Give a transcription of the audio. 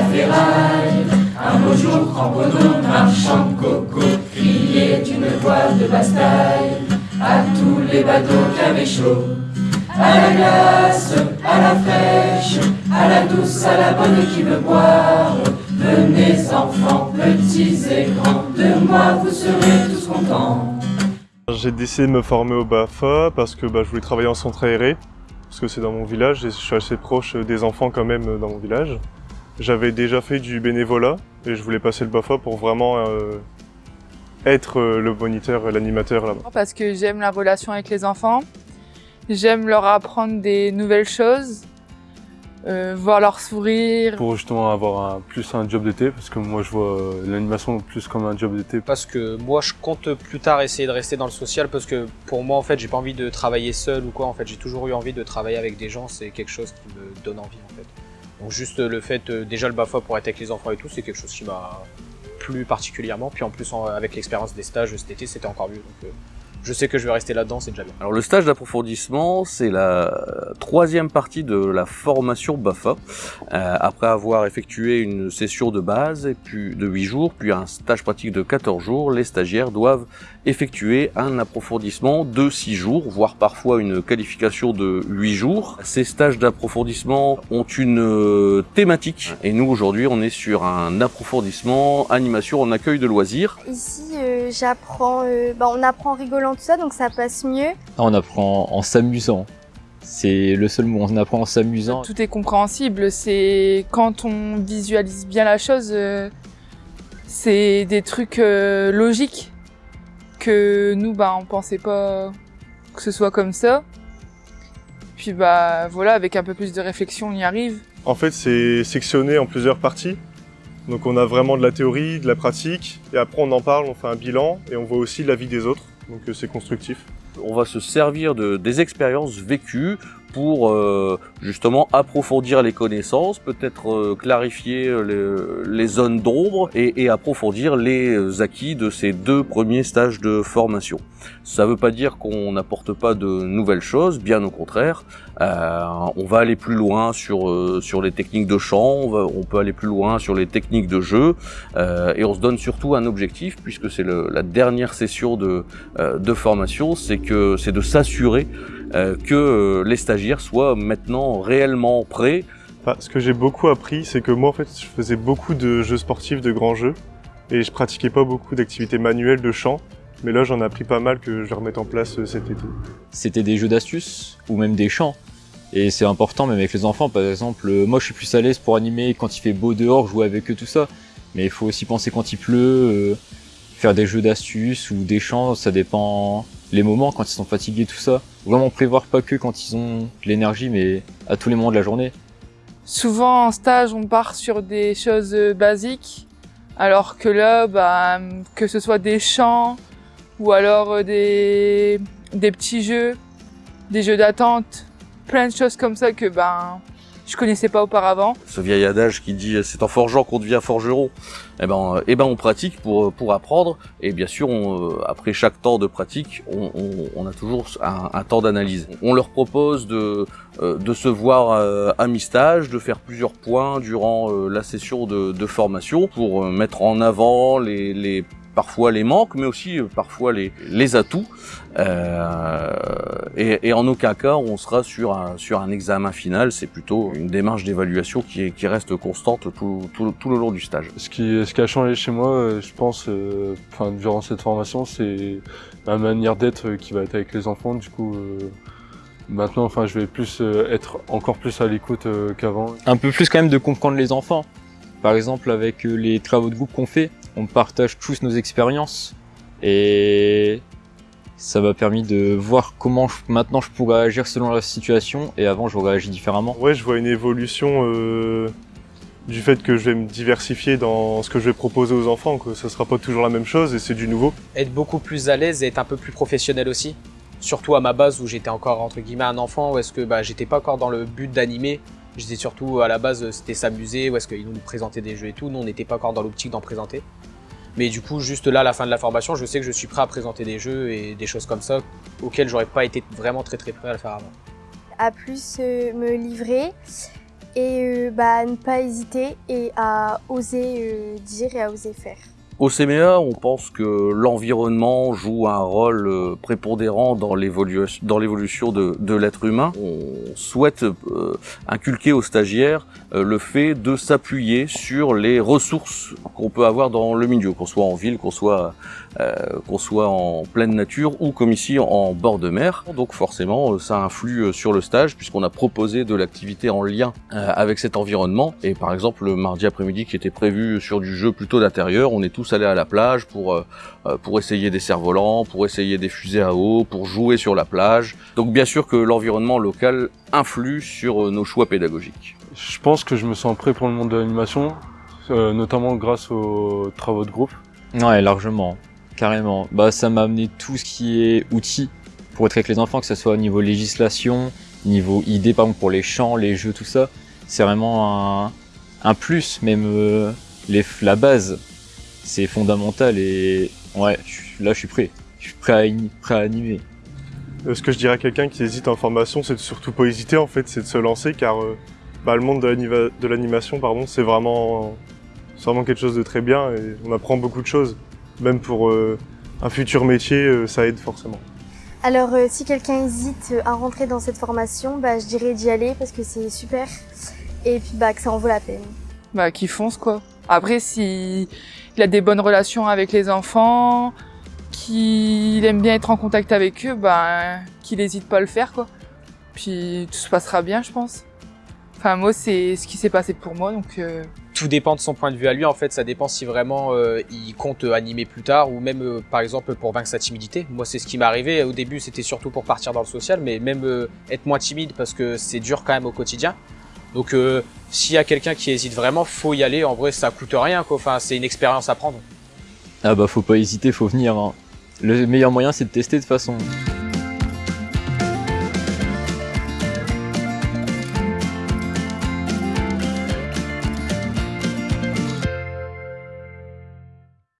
la ferraille. Un beau jour, cramponnons, marchand coco, criait une voix de bastaille à tous les bateaux qui chaud. À la glace, à la fraîche, à la douce, à la bonne qui veut boire. Venez enfants, petits et grands, de moi vous serez tous contents. J'ai décidé de me former au BAFA parce que bah, je voulais travailler en centre aéré, parce que c'est dans mon village et je suis assez proche des enfants quand même dans mon village. J'avais déjà fait du bénévolat et je voulais passer le BAFA pour vraiment euh, être euh, le moniteur, l'animateur là-bas. Parce que j'aime la relation avec les enfants, j'aime leur apprendre des nouvelles choses, euh, voir leur sourire. Pour justement avoir un, plus un job d'été, parce que moi je vois l'animation plus comme un job d'été. Parce que moi je compte plus tard essayer de rester dans le social, parce que pour moi en fait j'ai pas envie de travailler seul ou quoi, en fait j'ai toujours eu envie de travailler avec des gens, c'est quelque chose qui me donne envie. Donc juste le fait, euh, déjà le BAFA pour être avec les enfants et tout, c'est quelque chose qui m'a plu particulièrement, puis en plus avec l'expérience des stages cet été c'était encore mieux, euh, je sais que je vais rester là-dedans, c'est déjà bien. Alors le stage d'approfondissement, c'est la troisième partie de la formation BAFA. Euh, après avoir effectué une session de base et puis de 8 jours, puis un stage pratique de 14 jours, les stagiaires doivent effectuer un approfondissement de 6 jours, voire parfois une qualification de 8 jours. Ces stages d'approfondissement ont une euh, thématique et nous aujourd'hui on est sur un approfondissement animation en accueil de loisirs. Ici, euh, j'apprends, euh, bah, on apprend en rigolant tout ça, donc ça passe mieux. Ah, On apprend en s'amusant. C'est le seul mot, on apprend en s'amusant. Tout est compréhensible, c'est quand on visualise bien la chose, euh, c'est des trucs euh, logiques que nous, bah, on pensait pas que ce soit comme ça. Puis bah voilà, avec un peu plus de réflexion, on y arrive. En fait, c'est sectionné en plusieurs parties. Donc on a vraiment de la théorie, de la pratique, et après on en parle, on fait un bilan, et on voit aussi la vie des autres. Donc euh, c'est constructif. on va se servir de, des expériences vécues pour euh, justement approfondir les connaissances, peut-être euh, clarifier euh, les, zones d'ombre et, approfondir les acquis de ces deux premiers stages de formation. Ça ne veut pas dire qu'on n'apporte pas de nouvelles choses, bien au contraire. On va aller plus loin sur, sur les techniques de chant, on, on peut aller plus loin sur les techniques de jeu, et on se donne surtout un objectif, puisque c'est la dernière session de, de formation, c'est que c'est de s'assurer que euh, les stagiaires soient maintenant réellement prêts. Enfin, ce que j'ai beaucoup appris, c'est que moi en fait, je faisais beaucoup de jeux sportifs, de grands jeux, et je pratiquais pas beaucoup d'activités manuelles de chant. Mais là, j'en ai appris pas mal que je vais remettre en place euh, cet été. C'était des jeux d'astuces ou même des chants. Et c'est important même avec les enfants, par exemple, euh, moi je suis plus à l'aise pour animer quand il fait beau dehors, jouer avec eux, tout ça. Mais il faut aussi penser quand il pleut, euh, faire des jeux d'astuces ou des chants, ça dépend les moments, quand ils sont fatigués, tout ça. Vraiment prévoir pas que quand ils ont de l'énergie, mais à tous les moments de la journée. Souvent en stage, on part sur des choses euh, basiques, alors que là, bah, que ce soit des chants ou alors euh, des, des petits jeux, des jeux d'attente, plein de choses comme ça que ben je connaissais pas auparavant. Ce vieil adage qui dit c'est en forgeant qu'on devient forgeron. Eh ben, eh ben on pratique pour pour apprendre et bien sûr on, euh, après chaque temps de pratique on, a toujours un, temps d'analyse. On leur propose de euh, de se voir euh, à mi-stage, de faire plusieurs points durant la session de, de formation pour mettre en avant les, les parfois les manques, mais aussi euh, parfois les, les atouts. Euh, et, et en aucun cas on sera sur un, sur un examen final, c'est plutôt une démarche d'évaluation qui, qui reste constante tout, tout, tout le long du stage. Ce qui, ce qui a changé chez moi, euh, je pense, euh, enfin, durant cette formation, c'est ma manière d'être euh, qui va être avec les enfants. Du coup, euh, maintenant, enfin, je vais plus euh, être encore plus à l'écoute euh, qu'avant. Un peu plus quand même de comprendre les enfants. Par exemple, avec les travaux de groupe qu'on fait, on partage tous nos expériences. Et ça m'a permis de voir comment je- maintenant je pourrais agir selon la situation et avant j'aurais agi différemment. Ouais, je vois une évolution euh, du fait que je vais me diversifier dans ce que je vais proposer aux enfants. Que ça sera pas toujours la même chose et c'est du nouveau. Être beaucoup plus à l'aise et être un peu plus professionnel aussi. Surtout à ma base où j'étais encore entre guillemets un enfant, où est-ce que bah, j'étais pas encore dans le but d'animer. J'étais surtout à la base c'était s'amuser, où est-ce qu'ils nous présentaient des jeux et tout. Nous on n'était pas encore dans l'optique d'en présenter. Mais du coup juste là à la fin de la formation, je sais que je suis prêt à présenter des jeux et des choses comme ça auxquelles j'aurais pas été vraiment très très prêt à le faire avant. À plus euh, me livrer et euh, bah, ne pas hésiter et à oser euh, dire et à oser faire. Au CMEA, on pense que l'environnement joue un rôle euh, prépondérant dans l'évolution de, l'être humain. On souhaite euh, inculquer aux stagiaires euh, le fait de s'appuyer sur les ressources qu'on peut avoir dans le milieu, qu'on soit en ville, qu'on soit qu'on soit en pleine nature ou comme ici en bord de mer. Donc forcément, ça influe sur le stage puisqu'on a proposé de l'activité en lien avec cet environnement. Et par exemple, le mardi après-midi qui était prévu sur du jeu plutôt d'intérieur, on est tous allés à la plage pour euh, pour essayer des cerfs-volants, pour essayer des fusées à eau, pour jouer sur la plage. Donc bien sûr que l'environnement local influe sur nos choix pédagogiques. Je pense que je me sens prêt pour le monde de l'animation, euh, notamment grâce aux travaux de groupe. Ouais, largement, carrément. Bah, ça m'a amené tout ce qui est outils pour être avec les enfants, que ce soit au niveau législation, niveau idées, par exemple pour les chants, les jeux, tout ça. C'est vraiment un, un plus, même euh, les, la base, c'est fondamental et ouais, je- là je suis prêt. Je suis prêt à, prêt à animer. Euh, Ce que je dirais à quelqu'un qui hésite en formation, c'est de surtout pas hésiter en fait, c'est de se lancer car euh, bah, le monde de l'animation, pardon, c'est vraiment, vraiment quelque chose de très bien et on apprend beaucoup de choses. Même pour euh, un futur métier, euh, ça aide forcément. Alors euh, si quelqu'un hésite à rentrer dans cette formation, bah, je dirais d'y aller parce que c'est super et puis bah, que ça en vaut la peine. Bah, qui fonce, quoi. Après, si il a des bonnes relations avec les enfants, qu'il aime bien être en contact avec eux, bah, qu'il n'hésite pas à le faire, quoi. Puis tout se passera bien, je pense. Enfin, moi, c'est ce qui s'est passé pour moi, donc euh, tout dépend de son point de vue à lui en fait. Ça dépend si vraiment euh, il compte euh, animer plus tard ou même par exemple pour vaincre sa timidité. Moi c'est ce qui m'est arrivé au début c'était surtout pour partir dans le social mais même être moins timide parce que c'est dur quand même au quotidien donc euh, s'il y a quelqu'un qui hésite vraiment faut y aller en vrai ça coûte rien quoi enfin c'est une expérience à prendre Ah bah faut pas hésiter, faut venir. hein. Le meilleur moyen c'est de tester de façon.